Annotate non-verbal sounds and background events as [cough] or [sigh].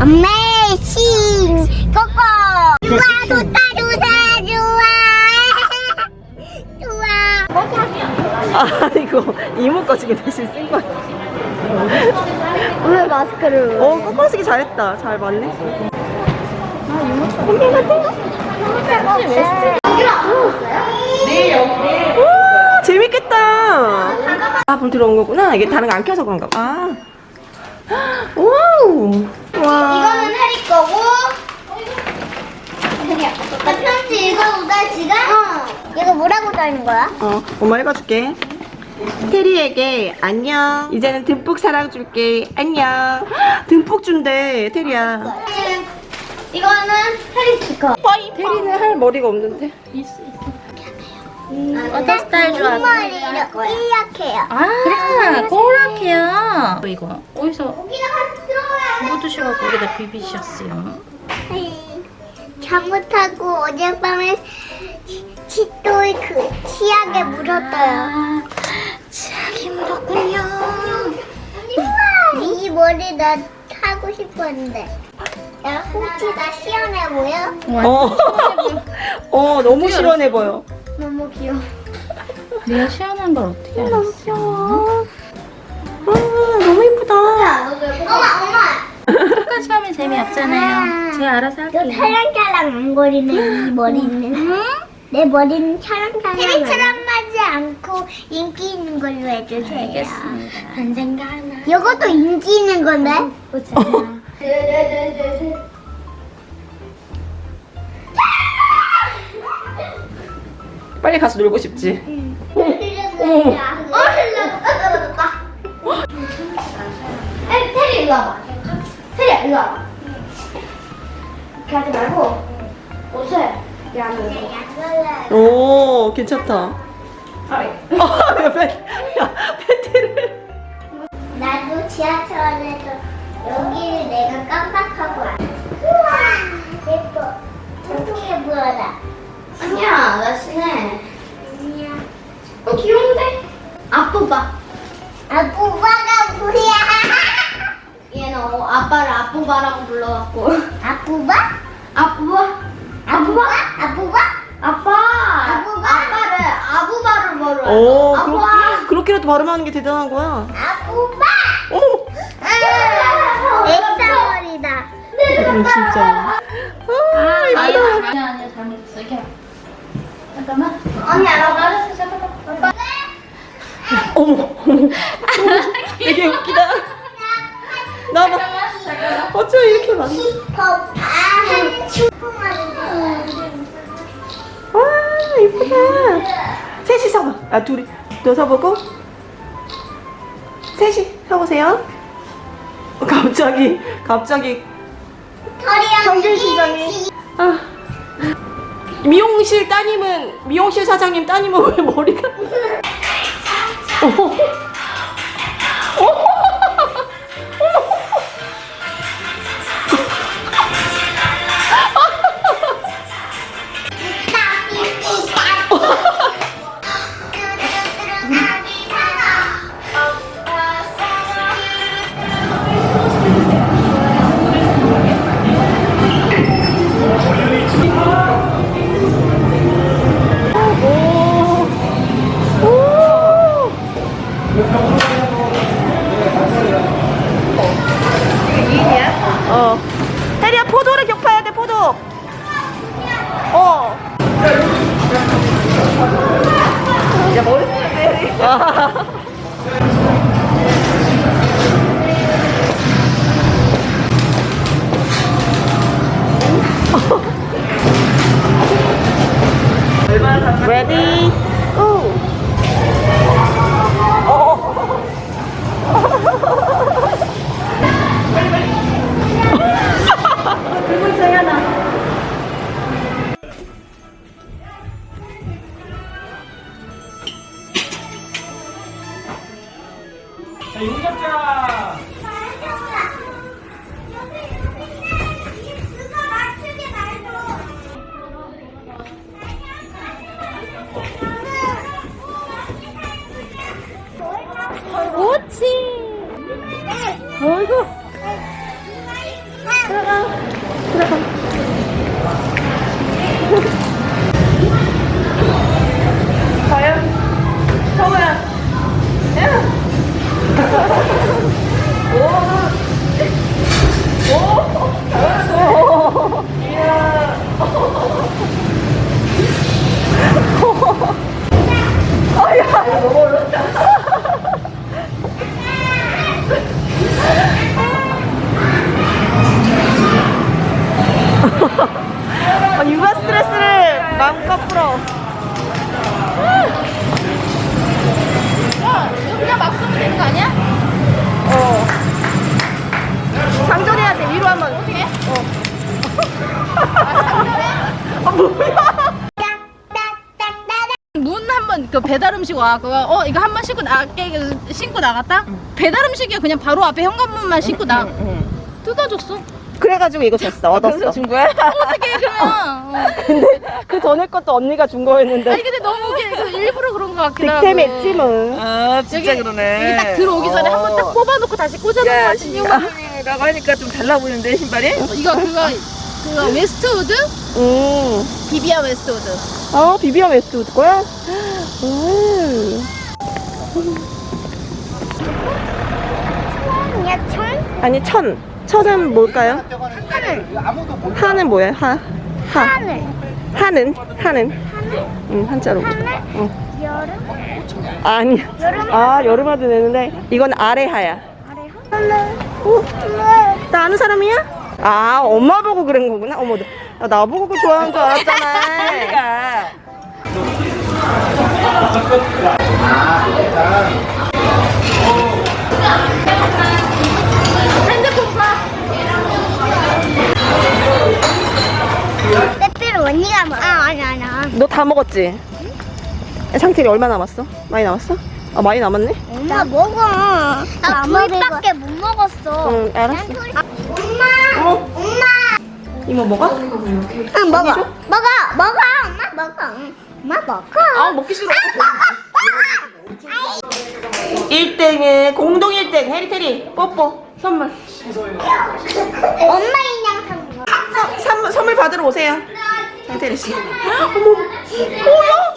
어메이싱. 꼬꼬 좋아 좋다 좋다 좋아. 좋아. 아 이거 이모 거 지금 대신 쓴 거야. 왜 마스크를. 어 거꾸로 쓰기 잘했다. 잘 맞네. 와 재밌겠다. 아 불 들어온 거구나. 이게 다른 거 안 켜서 그런가 봐. 아. 와우 와 이거는 해리 거고 나 편지 읽어보다 지금? 어 이거 뭐라고 써있는 거야? 어, 엄마 읽어줄게. 테리에게 안녕. 이제는 듬뿍 사랑 줄게. 안녕. [gasps] 듬뿍 준대, 테리야. 이거는 해리 스티커 테리는 할 머리가 없는데. 어떤 스타일 좋아하세요? 이렇게 이렇게요 아, 그렇게요. 이거 어디서 들어가야 묻으셔갖고 여기다 비비셨어요. 잘못하고 어젯밤에 치- 치토에 그 치약에 묻었어요. 아, 치약이 묻었군요. 이 머리 나 하고 싶었는데. 야, 혹시 나 시원해 보여? 어. [laughs] 어, 너무 시원해 보여. 너무 귀여워. 내가 시원한 걸 어떻게 알았어? 너무 귀여워. 아, 너무 예쁘다. 엄마, 엄마. 끝까지 하면 재미없잖아요. 제가 알아서 너 할게요. 찰랑찰랑 안 거리네, 이 머리는. 내 머리는. 테리처럼 하지 않고 인기 있는 걸로 해주세요. 알겠습니다. 언젠가 하나. 이것도 인기 있는 건데? 보자. [laughs] 빨리 가서 놀고 싶지. 어머. 테리 일로 와봐. 테리 일로 와봐. 이렇게 하지 말고 옷을 오, 괜찮다. 아, 팬, 야, 팬티를. 나도 지하철에서 여기를 내가 깜빡하고 와. 우와, 예뻐. 통통해 보여라. 아니야, 나 친해. 아니야. 어, 귀여운데? 아뿌바. 아부바가 뭐야? 얘는 어, 아빠를 아뿌바라고 불러갖고. 아부바? 아뿌바? 아부바? 아부바? 아빠! 아부바? 아빠를 아부바를 뭐로 오, 아빠! 그렇게, 그렇게라도 발음하는 게 대단한 거야. 아부바? 어머, 엑사머리다. 음, 진짜. 아, 이쁘다. 아니야, 아니야, 잘못했어. 이렇게. 잠깐만. 언니 알아봐. 알았어, 잠깐만. 아빠. 어머, 어머. [laughs] 되게 웃기다. 나봐. 어쩜 이렇게 많아. 와, 이쁘다. 셋이 서봐. 아, 둘이. 너 서보고. 셋이 서보세요. 어, 갑자기, 갑자기. 털이랑 평균 시장이. 아. 미용실 따님은, 미용실 사장님 따님은 왜 머리가. [laughs] 어 자, 용 잡자. 옳지. 어이구. 들어가. 들어가. 과연, 서우야. 배달 음식 와. 그거 어 이거 한 번 신고 나게. 신고 나갔다? 배달 음식이야. 그냥 바로 앞에 현관문만 신고 나. 뜯어줬어. 그래가지고 이거 줬어. 얻었어. 준 거야? [laughs] 어떻게 그러면. 어. 근데 그 전에 것도 언니가 준 거였는데. 아니 근데 너무 웃겨. 이거 일부러 그런 거 같기도 하고. 득템했지 뭐아 진짜 여기, 그러네. 여기 딱 들어오기 전에 한번 딱 뽑아놓고 다시 꽂아놓은 거야 같은 이거. 신용이라고 하니까 좀 달라 보이는데 신발이? 이거 그거 그거 웨스트우드? 음. 비비안 웨스트우드. 어 비비안 웨스트우드 거야? 음. 그냥 천? 아니 천 천은 뭘까요? 하는 뭐야? 하? 하. 하늘. 하는 하는 응 한자로 하늘? 어. 여름? 아니 여름? 아 여름화도 내는데 이건 아래하야 아래 하늘. 어? 나 아는 사람이야? 아 엄마 보고 그런 거구나 어머 나, 나 보고 그거 좋아하는 줄 알았잖아. [laughs] 빼빼로 언니가 먹어. 아, 아니, 아니야. 너다 먹었지? 상태리 얼마 남았어? 많이 남았어? 아 많이 남았네? 엄마 먹어. 나 불밖에 못 먹었어. 응 알았어 엄마. 어? 엄마. 이모 먹어? 응, 먹어. 먹어. 먹어. 엄마 먹어. 응. 엄마 먹어. 아 먹기 싫어 1등은 공동 1등 해리테리 뽀뽀 선물 엄마 인형. 선, 선물, 선물 받으러 오세요 상태리 씨 어머 뭐야?